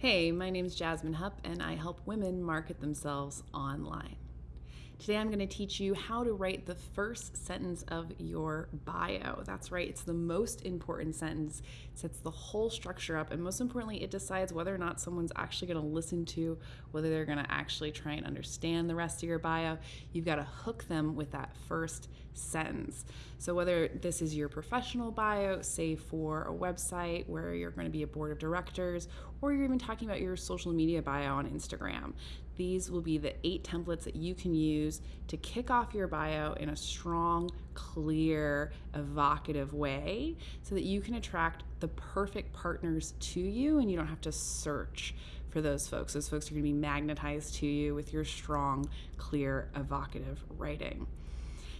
Hey, my name is Jasmine Hupp, and I help women market themselves online. Today I'm going to teach you how to write the first sentence of your bio. That's right, it's the most important sentence. It sets the whole structure up, and most importantly, it decides whether or not someone's actually going to listen to, whether they're going to actually try and understand the rest of your bio. You've got to hook them with that first sentence. So, whether this is your professional bio, say for a website where you're going to be a board of directors, or you're even talking about your social media bio on Instagram, these will be the eight templates that you can use to kick off your bio in a strong, clear, evocative way so that you can attract the perfect partners to you and you don't have to search for those folks. Those folks are going to be magnetized to you with your strong, clear, evocative writing.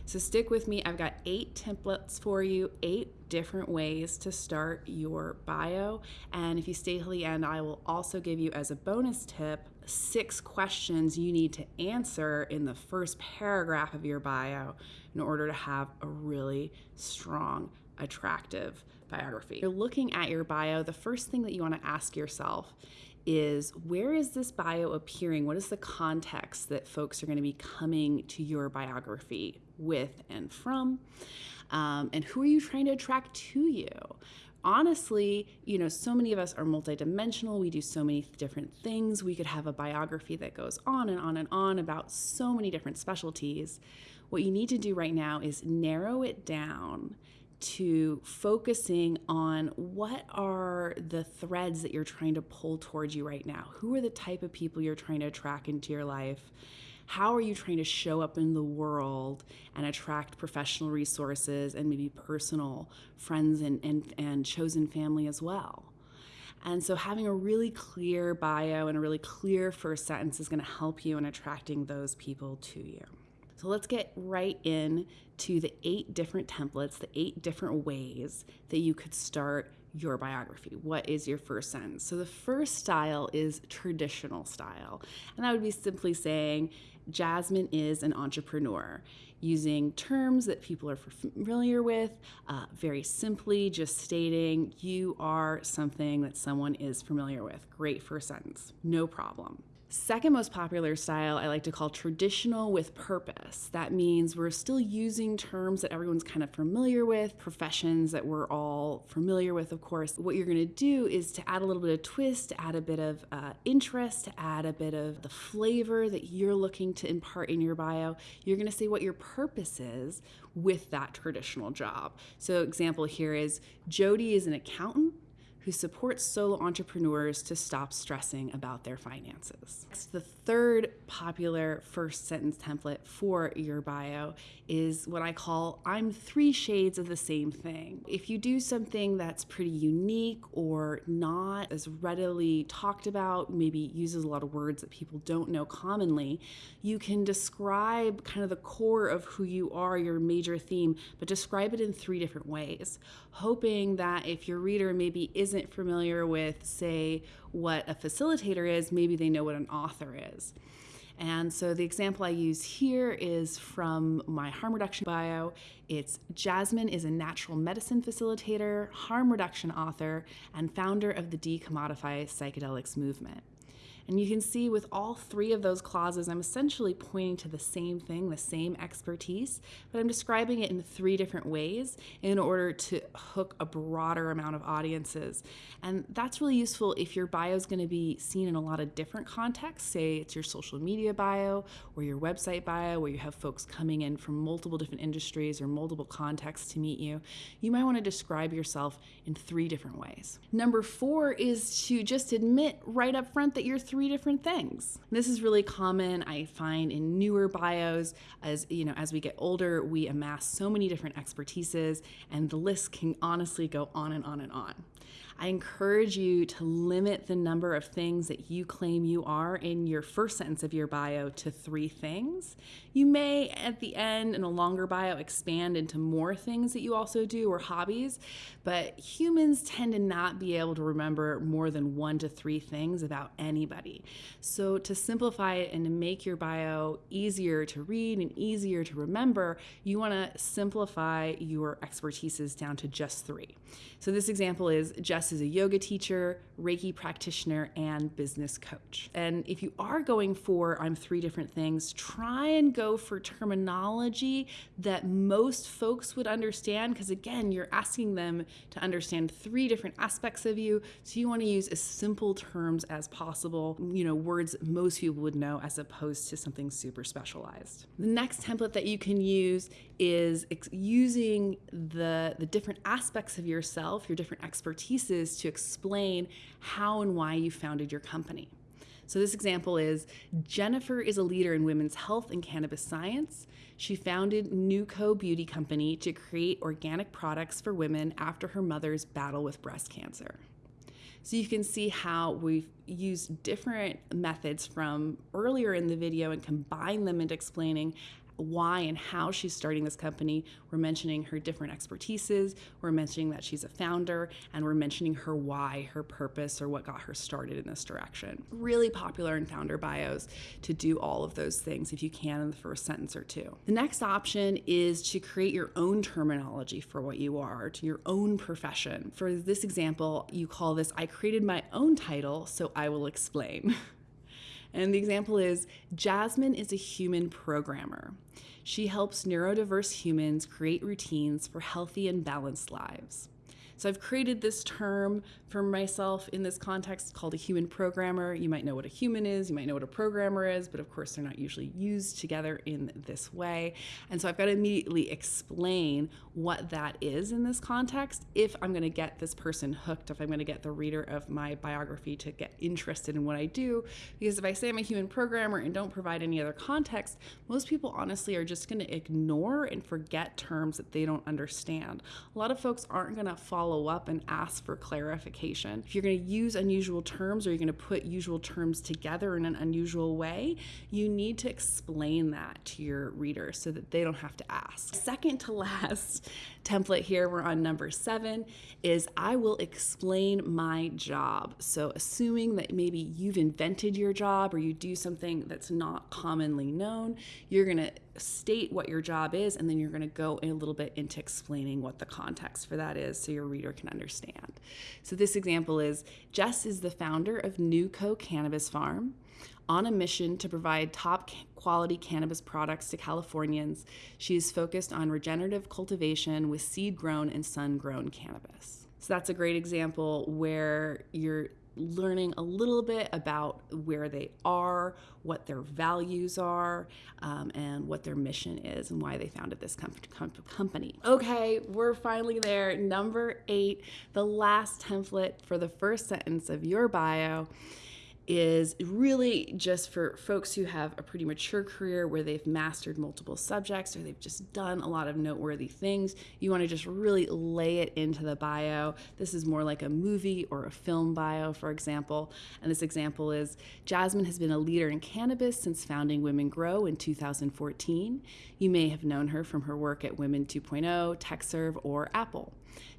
So stick with me. I've got eight templates for you, eight different ways to start your bio. And if you stay till the end, I will also give you as a bonus tip six questions you need to answer in the first paragraph of your bio in order to have a really strong, attractive biography. You're looking at your bio, the first thing that you want to ask yourself is where is this bio appearing? What is the context that folks are going to be coming to your biography with and from? Um, and who are you trying to attract to you? honestly, you know, so many of us are multidimensional. We do so many different things. We could have a biography that goes on and on and on about so many different specialties. What you need to do right now is narrow it down to focusing on what are the threads that you're trying to pull towards you right now. Who are the type of people you're trying to attract into your life? How are you trying to show up in the world and attract professional resources and maybe personal friends and, and, and chosen family as well? And so, having a really clear bio and a really clear first sentence is going to help you in attracting those people to you. So let's get right in to the eight different templates, the eight different ways that you could start your biography. What is your first sentence? So the first style is traditional style. And that would be simply saying, Jasmine is an entrepreneur, using terms that people are familiar with, uh, very simply just stating you are something that someone is familiar with. Great first sentence, no problem. Second most popular style I like to call traditional with purpose. That means we're still using terms that everyone's kind of familiar with, professions that we're all familiar with, of course. What you're going to do is to add a little bit of twist, add a bit of uh, interest, add a bit of the flavor that you're looking to impart in your bio. You're going to say what your purpose is with that traditional job. So, example here is Jody is an accountant who supports solo entrepreneurs to stop stressing about their finances. Next, the third popular first sentence template for your bio is what I call I'm three shades of the same thing. If you do something that's pretty unique or not as readily talked about, maybe uses a lot of words that people don't know commonly, you can describe kind of the core of who you are, your major theme, but describe it in three different ways, hoping that if your reader maybe isn't familiar with, say, what a facilitator is, maybe they know what an author is. And so the example I use here is from my harm reduction bio. It's Jasmine is a natural medicine facilitator, harm reduction author, and founder of the Decommodify Psychedelics movement. And you can see with all three of those clauses, I'm essentially pointing to the same thing, the same expertise, but I'm describing it in three different ways in order to hook a broader amount of audiences. And that's really useful if your bio is going to be seen in a lot of different contexts. Say it's your social media bio or your website bio, where you have folks coming in from multiple different industries or multiple contexts to meet you. You might want to describe yourself in three different ways. Number four is to just admit right up front that you're three three different things. This is really common I find in newer bios as you know as we get older we amass so many different expertises and the list can honestly go on and on and on. I encourage you to limit the number of things that you claim you are in your first sentence of your bio to three things. You may, at the end, in a longer bio, expand into more things that you also do or hobbies, but humans tend to not be able to remember more than one to three things about anybody. So, to simplify it and to make your bio easier to read and easier to remember, you want to simplify your expertises down to just three. So, this example is just Jess is a yoga teacher, Reiki practitioner, and business coach. And if you are going for I'm three different things, try and go for terminology that most folks would understand because again, you're asking them to understand three different aspects of you. So you want to use as simple terms as possible, you know, words most people would know as opposed to something super specialized. The next template that you can use is using the the different aspects of yourself, your different expertises to explain how and why you founded your company. So, this example is Jennifer is a leader in women's health and cannabis science. She founded Nuco Beauty Company to create organic products for women after her mother's battle with breast cancer. So you can see how we've used different methods from earlier in the video and combined them into explaining why and how she's starting this company. We're mentioning her different expertises, we're mentioning that she's a founder, and we're mentioning her why, her purpose, or what got her started in this direction. Really popular in founder bios to do all of those things if you can in the first sentence or two. The next option is to create your own terminology for what you are, to your own profession. For this example, you call this I created my own title, so I will explain. And the example is Jasmine is a human programmer. She helps neurodiverse humans create routines for healthy and balanced lives. So I've created this term for myself in this context called a human programmer. You might know what a human is, you might know what a programmer is, but of course they're not usually used together in this way. And so I've got to immediately explain what that is in this context if I'm going to get this person hooked, if I'm going to get the reader of my biography to get interested in what I do. Because if I say I'm a human programmer and don't provide any other context, most people honestly are just going to ignore and forget terms that they don't understand. A lot of folks aren't going to follow follow up and ask for clarification. If you're going to use unusual terms or you're going to put usual terms together in an unusual way, you need to explain that to your reader so that they don't have to ask. Second to last template here, we're on number seven, is I will explain my job. So, assuming that maybe you've invented your job or you do something that's not commonly known, you're going to state what your job is, and then you're going to go a little bit into explaining what the context for that is so your reader can understand. So, this example is Jess is the founder of Nuco Cannabis Farm. On a mission to provide top quality cannabis products to Californians, she is focused on regenerative cultivation with seed grown and sun grown cannabis. So that's a great example where you're learning a little bit about where they are, what their values are, um, and what their mission is, and why they founded this com- com- company. Okay, we're finally there. Number eight, the last template for the first sentence of your bio is really just for folks who have a pretty mature career where they've mastered multiple subjects or they've just done a lot of noteworthy things. You want to just really lay it into the bio. This is more like a movie or a film bio, for example. And this example is Jasmine has been a leader in cannabis since founding Women Grow in 2014. You may have known her from her work at Women 2.0, TechServe, or Apple.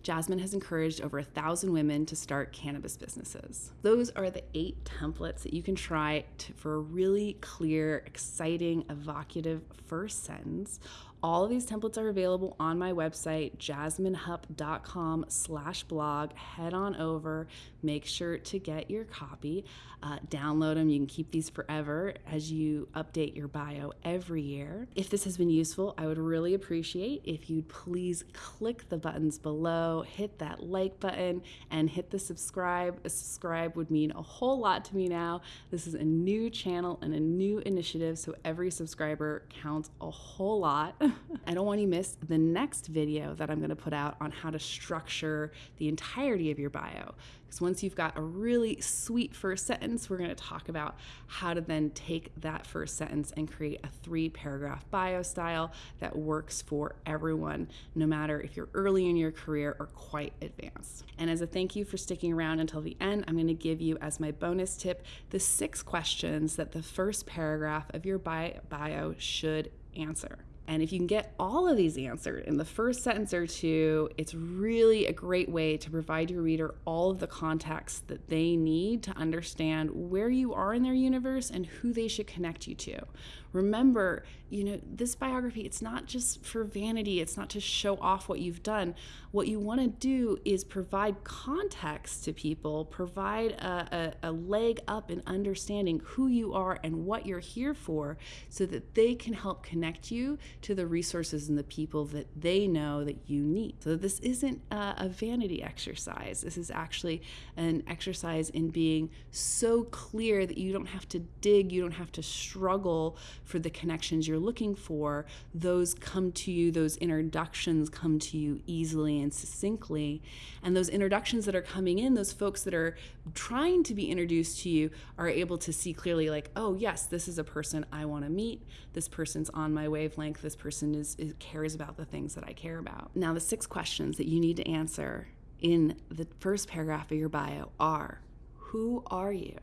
Jasmine has encouraged over a thousand women to start cannabis businesses. Those are the eight templates that you can try to, for a really clear, exciting, evocative first sentence all of these templates are available on my website, jasminehupp.com slash blog. Head on over, make sure to get your copy, uh, download them. You can keep these forever as you update your bio every year. If this has been useful, I would really appreciate if you'd please click the buttons below, hit that like button, and hit the subscribe. A subscribe would mean a whole lot to me now. This is a new channel and a new initiative, so every subscriber counts a whole lot. I don't want you to miss the next video that I'm going to put out on how to structure the entirety of your bio. Because once you've got a really sweet first sentence, we're going to talk about how to then take that first sentence and create a three paragraph bio style that works for everyone, no matter if you're early in your career or quite advanced. And as a thank you for sticking around until the end, I'm going to give you as my bonus tip the six questions that the first paragraph of your bio should answer. And if you can get all of these answered in the first sentence or two, it's really a great way to provide your reader all of the context that they need to understand where you are in their universe and who they should connect you to. Remember, you know, this biography, it's not just for vanity, it's not to show off what you've done. what you want to do is provide context to people, provide a, a, a, leg up in understanding who you are and what you're here for so that they can help connect you to the resources and the people that they know that you need. So, this isn't a, a vanity exercise. This is actually an exercise in being so clear that you don't have to dig, you don't have to struggle for the connections you're looking for. Those come to you, those introductions come to you easily and succinctly. And those introductions that are coming in, those folks that are trying to be introduced to you, are able to see clearly, like, oh, yes, this is a person I want to meet. This person's on my wavelength. This person is, is cares about the things that I care about. Now, the six questions that you need to answer in the first paragraph of your bio are Who are you?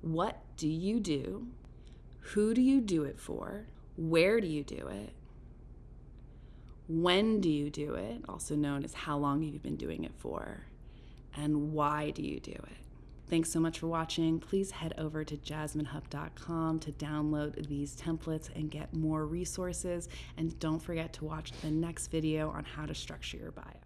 What do you do? Who do you do it for? Where do you do it? When do you do it? Also known as how long have you've been doing it for. And why do you do it? Thanks so much for watching. Please head over to jasminehupp.com to download these templates and get more resources. And don't forget to watch the next video on how to structure your bio.